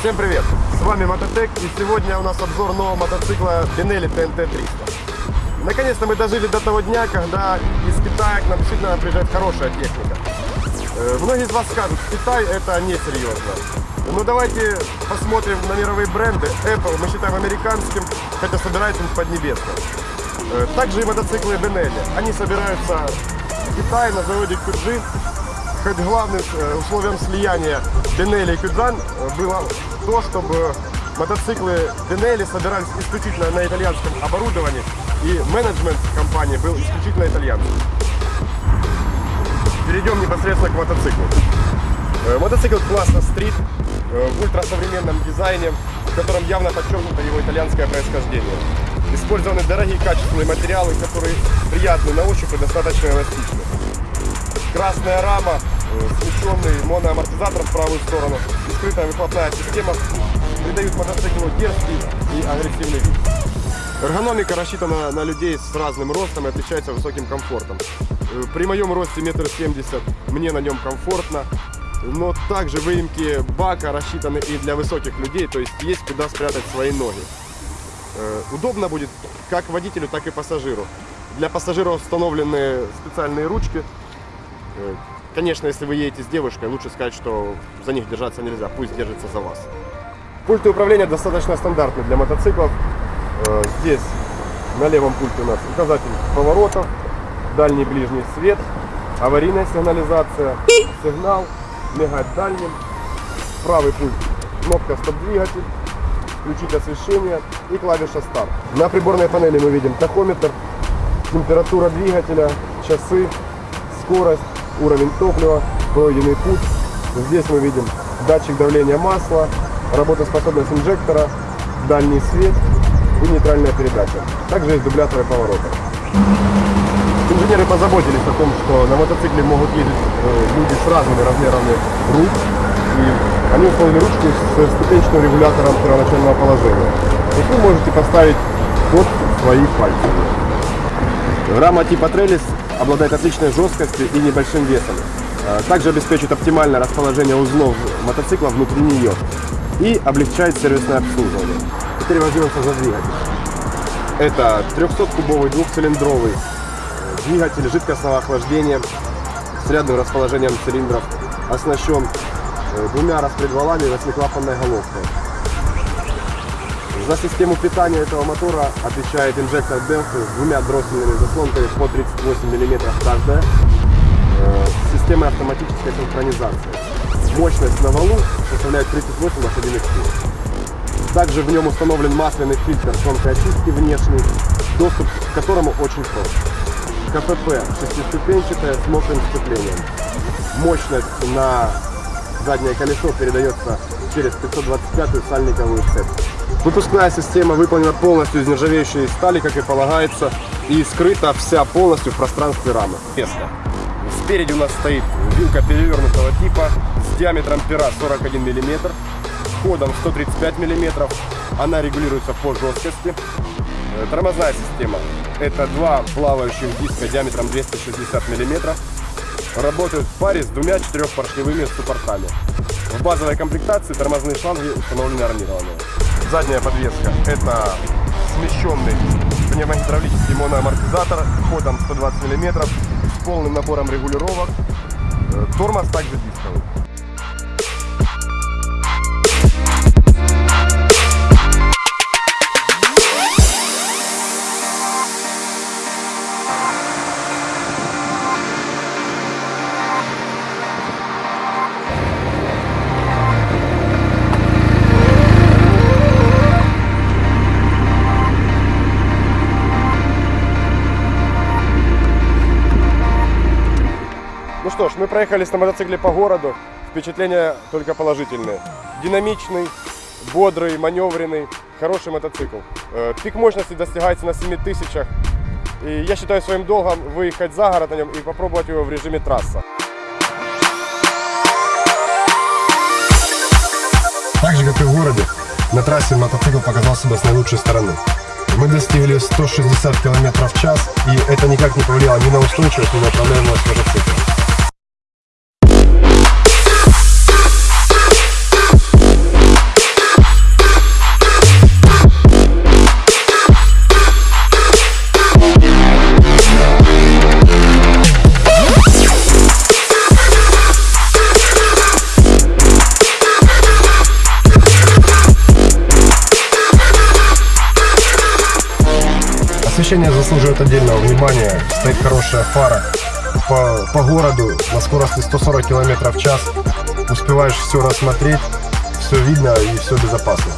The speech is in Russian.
Всем привет! С вами Мототек и сегодня у нас обзор нового мотоцикла Benelli TNT 300. Наконец-то мы дожили до того дня, когда из Китая к нам действительно приезжает хорошая техника. Э, Многие из вас скажут, Китай это несерьезно. Ну давайте посмотрим на мировые бренды. Apple мы считаем американским, хотя собирается он в Поднебесной. Э, Также и мотоциклы Benelli. Они собираются в Китае на заводе Куджи. Хоть главным э, условием слияния Benelli и Кюджан э, было то, чтобы мотоциклы Benelli собирались исключительно на итальянском оборудовании и менеджмент компании был исключительно итальянский. Перейдем непосредственно к мотоциклу. Э, Мотоцикл класса э, в ультрасовременном дизайне, в котором явно подчеркнуто его итальянское происхождение. Использованы дорогие качественные материалы, которые приятны на ощупь и достаточно эластичны. Красная рама, э, смещенный моноамортизатор в правую сторону и скрытая выхлопная система придают мотоциклу дерзкий и агрессивный вид. Эргономика рассчитана на людей с разным ростом и отличается высоким комфортом. Э, При моем росте метр семьдесят мне на нем комфортно, но также выемки бака рассчитаны и для высоких людей, то есть есть куда спрятать свои ноги. Э, Удобно будет как водителю, так и пассажиру. Для пассажира установлены специальные ручки. Конечно, если вы едете с девушкой, лучше сказать, что за них держаться нельзя, пусть держится за вас. Пульты управления достаточно стандартны для мотоциклов. Э, Здесь на левом пульте у нас указатель поворотов, дальний ближний свет, аварийная сигнализация, сигнал, мигать дальним, правый пульт, кнопка стоп-двигатель, включить освещение и клавиша старт. На приборной панели мы видим тахометр, температура двигателя, часы, скорость, уровень топлива, пройденный путь. Здесь мы видим датчик давления масла, работоспособность инжектора, дальний свет и нейтральная передача. Также есть дубляторы поворота. Инженеры позаботились о том, что на мотоцикле могут ездить э, люди с разными размерами рук. И они установили ручку с ступенчатым регулятором первоначального положения. И вы можете поставить под свои пальцы. Рама типа Трелис обладает отличной жесткостью и небольшим весом. Э, Также обеспечивает оптимальное расположение узлов мотоцикла внутри нее и облегчает сервисное обслуживание. Теперь возьмемся за двигатель. Это 300-кубовый двухцилиндровый э, двигатель жидкостного охлаждения с рядным расположением цилиндров, оснащен э, двумя распредвалами и восьмиклапанной головкой. За систему питания этого мотора отвечает инжектор Delphi с двумя дроссельными заслонками по 38 мм каждая, э, с системой автоматической синхронизации. Мощность на валу составляет 38 лошадиных сил. Также в нем установлен масляный фильтр тонкой очистки внешний, доступ к которому очень прост. КПП шестиступенчатое с мокрым сцеплением. Мощность на заднее колесо передается через 525-ю сальниковую цепь. Выпускная система выполнена полностью из нержавеющей стали, как и полагается, и скрыта вся полностью в пространстве рамы. Место. Спереди у нас стоит вилка перевернутого типа с диаметром пера 41 мм, ходом 135 мм. Она регулируется по жесткости. Э, Тормозная система. Это два плавающих диска диаметром 260 мм. Работают в паре с двумя четырехпоршневыми суппортами. В базовой комплектации тормозные шланги установлены армированные. Задняя подвеска – это смещенный пневмогидравлический моноамортизатор ходом 120 мм с полным набором регулировок. Э, Тормоз также дисковый. Ну что ж, мы проехались на мотоцикле по городу. Впечатления только положительные. Динамичный, бодрый, маневренный, хороший мотоцикл. Э, Пик мощности достигается на 7000. И я считаю своим долгом выехать за город на нем и попробовать его в режиме трасса. Так же, как и в городе, на трассе мотоцикл показал себя с наилучшей стороны. Мы достигли 160 км в час, и это никак не повлияло ни на устойчивость, ни на управляемость мотоцикла. Помещение заслуживает отдельного внимания. Стоит хорошая фара по, по городу на скорости 140 км в час. Успеваешь все рассмотреть, все видно и все безопасно.